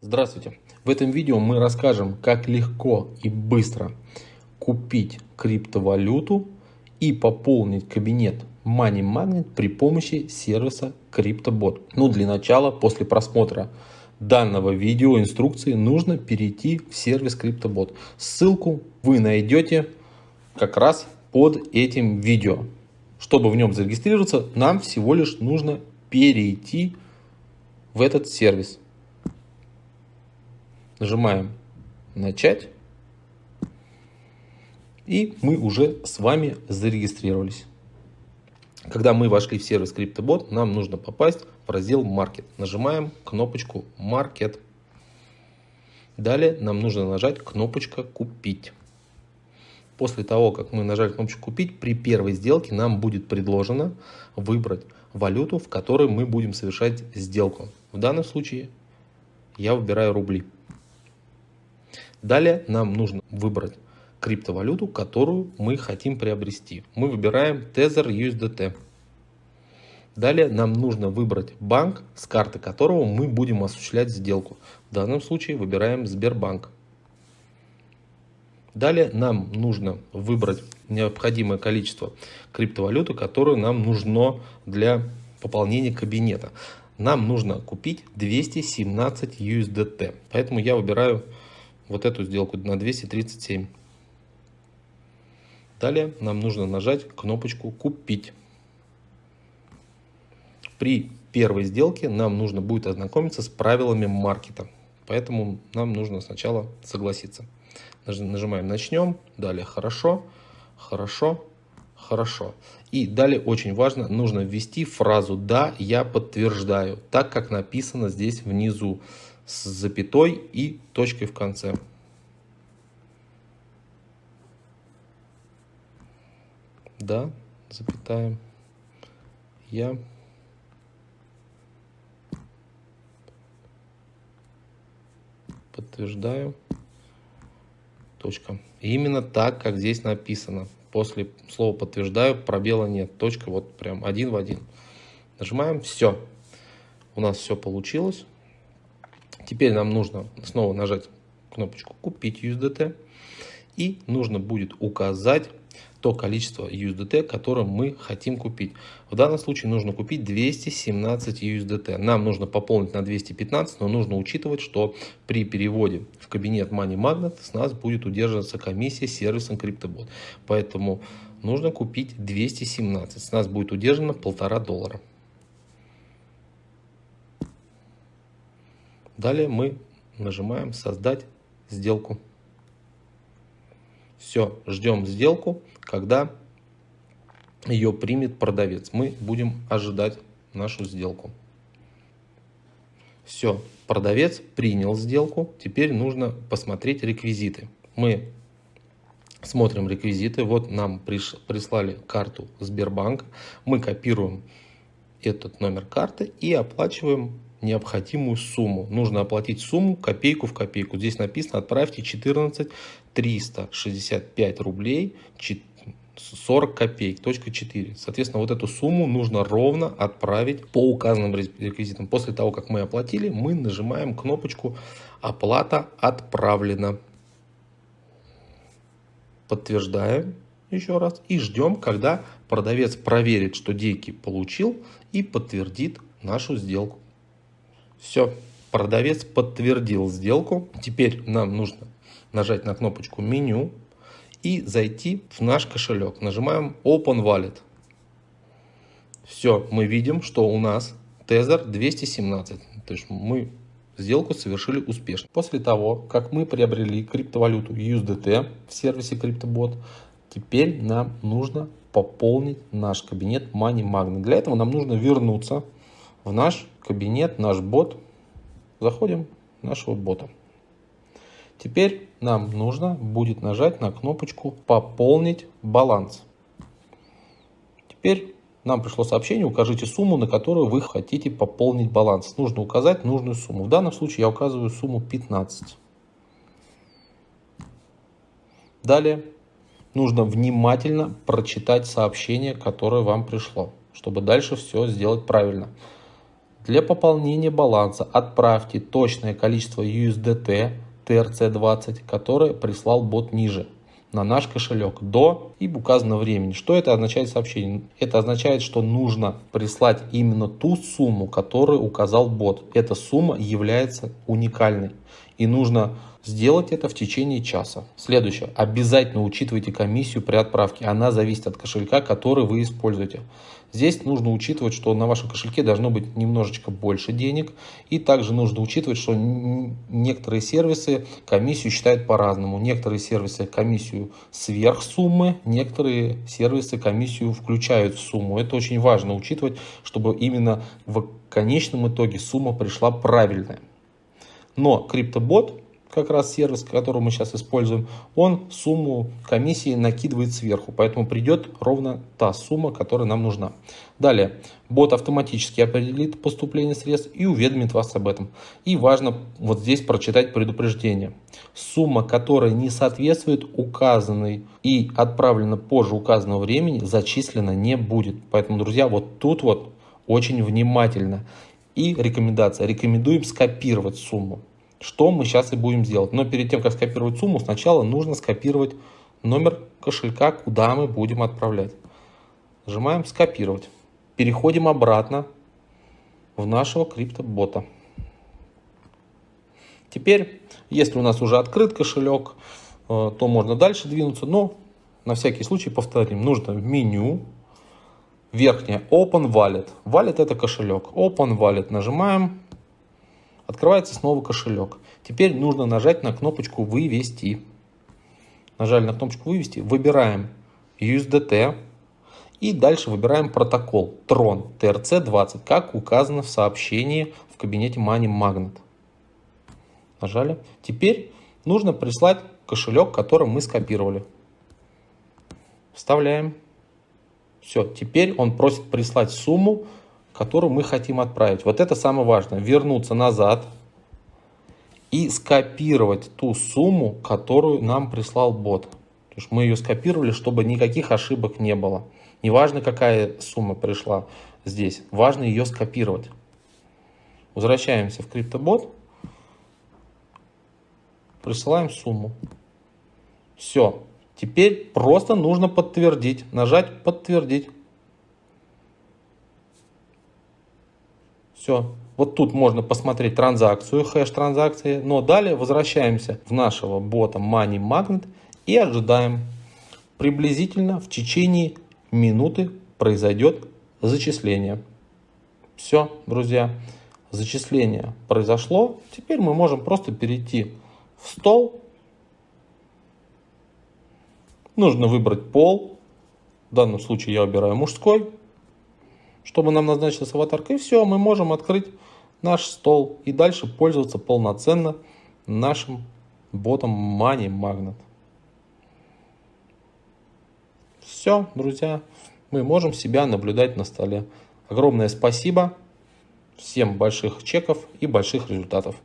Здравствуйте! В этом видео мы расскажем, как легко и быстро купить криптовалюту и пополнить кабинет Money Magnet при помощи сервиса CryptoBot. Ну, для начала, после просмотра данного видео инструкции, нужно перейти в сервис CryptoBot. Ссылку вы найдете как раз под этим видео. Чтобы в нем зарегистрироваться, нам всего лишь нужно перейти в этот сервис. Нажимаем «Начать». И мы уже с вами зарегистрировались. Когда мы вошли в сервис CryptoBot, нам нужно попасть в раздел Market. Нажимаем кнопочку Market. Далее нам нужно нажать кнопочка Купить. После того, как мы нажали кнопочку «Купить», при первой сделке нам будет предложено выбрать валюту, в которой мы будем совершать сделку. В данном случае я выбираю рубли. Далее нам нужно выбрать криптовалюту, которую мы хотим приобрести. Мы выбираем Tether USDT. Далее нам нужно выбрать банк, с карты которого мы будем осуществлять сделку. В данном случае выбираем Сбербанк. Далее нам нужно выбрать необходимое количество криптовалюты, которое нам нужно для пополнения кабинета. Нам нужно купить 217 USDT. Поэтому я выбираю вот эту сделку на 237. Далее нам нужно нажать кнопочку «Купить». При первой сделке нам нужно будет ознакомиться с правилами маркета. Поэтому нам нужно сначала согласиться. Нажимаем «Начнем», далее «Хорошо», «Хорошо», «Хорошо». И далее очень важно, нужно ввести фразу «Да, я подтверждаю», так как написано здесь внизу, с запятой и точкой в конце. Да, запятая, я подтверждаю. Точка. именно так, как здесь написано. После слова подтверждаю, пробела нет. Точка вот прям один в один. Нажимаем все. У нас все получилось. Теперь нам нужно снова нажать кнопочку купить USDT. И нужно будет указать то количество USDT, которое мы хотим купить. В данном случае нужно купить 217 USDT. Нам нужно пополнить на 215, но нужно учитывать, что при переводе в кабинет Money Magnet с нас будет удерживаться комиссия сервисом CryptoBot. Поэтому нужно купить 217. С нас будет удержано полтора доллара. Далее мы нажимаем создать сделку. Все, ждем сделку, когда ее примет продавец. Мы будем ожидать нашу сделку. Все, продавец принял сделку. Теперь нужно посмотреть реквизиты. Мы смотрим реквизиты. Вот нам прислали карту Сбербанка. Мы копируем этот номер карты и оплачиваем необходимую сумму. Нужно оплатить сумму копейку в копейку. Здесь написано отправьте 14 365 рублей 40 копеек, точка 4. Соответственно, вот эту сумму нужно ровно отправить по указанным реквизитам. После того, как мы оплатили, мы нажимаем кнопочку «Оплата отправлена». Подтверждаем еще раз и ждем, когда продавец проверит, что деньги получил и подтвердит нашу сделку. Все, продавец подтвердил сделку. Теперь нам нужно нажать на кнопочку меню и зайти в наш кошелек. Нажимаем Open Wallet. Все, мы видим, что у нас Tether 217. То есть мы сделку совершили успешно. После того, как мы приобрели криптовалюту USDT в сервисе CryptoBot, теперь нам нужно пополнить наш кабинет Money Magnet. Для этого нам нужно вернуться в наш кабинет, наш бот. Заходим в нашего бота. Теперь нам нужно будет нажать на кнопочку «Пополнить баланс». Теперь нам пришло сообщение, укажите сумму, на которую вы хотите пополнить баланс. Нужно указать нужную сумму. В данном случае я указываю сумму 15. Далее нужно внимательно прочитать сообщение, которое вам пришло, чтобы дальше все сделать правильно. Для пополнения баланса отправьте точное количество USDT TRC20, которое прислал бот ниже на наш кошелек до и указанного времени. Что это означает сообщение? Это означает, что нужно прислать именно ту сумму, которую указал бот. Эта сумма является уникальной. И нужно сделать это в течение часа. Следующее. Обязательно учитывайте комиссию при отправке. Она зависит от кошелька, который вы используете. Здесь нужно учитывать, что на вашем кошельке должно быть немножечко больше денег. И также нужно учитывать, что некоторые сервисы комиссию считают по-разному. Некоторые сервисы комиссию сверх суммы, некоторые сервисы комиссию включают в сумму. Это очень важно учитывать, чтобы именно в конечном итоге сумма пришла правильная. Но криптобот как раз сервис, который мы сейчас используем, он сумму комиссии накидывает сверху, поэтому придет ровно та сумма, которая нам нужна. Далее, бот автоматически определит поступление средств и уведомит вас об этом. И важно вот здесь прочитать предупреждение. Сумма, которая не соответствует указанной и отправлена позже указанного времени, зачислена не будет. Поэтому, друзья, вот тут вот очень внимательно. И рекомендация. Рекомендуем скопировать сумму что мы сейчас и будем делать. Но перед тем, как скопировать сумму, сначала нужно скопировать номер кошелька, куда мы будем отправлять. Нажимаем «Скопировать». Переходим обратно в нашего криптобота. Теперь, если у нас уже открыт кошелек, э, то можно дальше двинуться, но на всякий случай повторим. Нужно в меню, верхнее Open Wallet. Wallet это кошелек. Open Wallet нажимаем, Открывается снова кошелек. Теперь нужно нажать на кнопочку «Вывести». Нажали на кнопочку «Вывести», выбираем USDT и дальше выбираем протокол Tron TRC20, как указано в сообщении в кабинете Money Magnet. Нажали. Теперь нужно прислать кошелек, который мы скопировали. Вставляем. Все, теперь он просит прислать сумму которую мы хотим отправить. Вот это самое важное. Вернуться назад и скопировать ту сумму, которую нам прислал бот. То есть мы ее скопировали, чтобы никаких ошибок не было. Неважно, какая сумма пришла здесь, важно ее скопировать. Возвращаемся в криптобот, присылаем сумму. Все. Теперь просто нужно подтвердить, нажать подтвердить. Все. Вот тут можно посмотреть транзакцию, хэш транзакции. Но далее возвращаемся в нашего бота Money Magnet и ожидаем. Приблизительно в течение минуты произойдет зачисление. Все, друзья. Зачисление произошло. Теперь мы можем просто перейти в стол. Нужно выбрать пол. В данном случае я выбираю мужской чтобы нам назначилась аватарка. И все, мы можем открыть наш стол и дальше пользоваться полноценно нашим ботом Money Magnet. Все, друзья, мы можем себя наблюдать на столе. Огромное спасибо, всем больших чеков и больших результатов.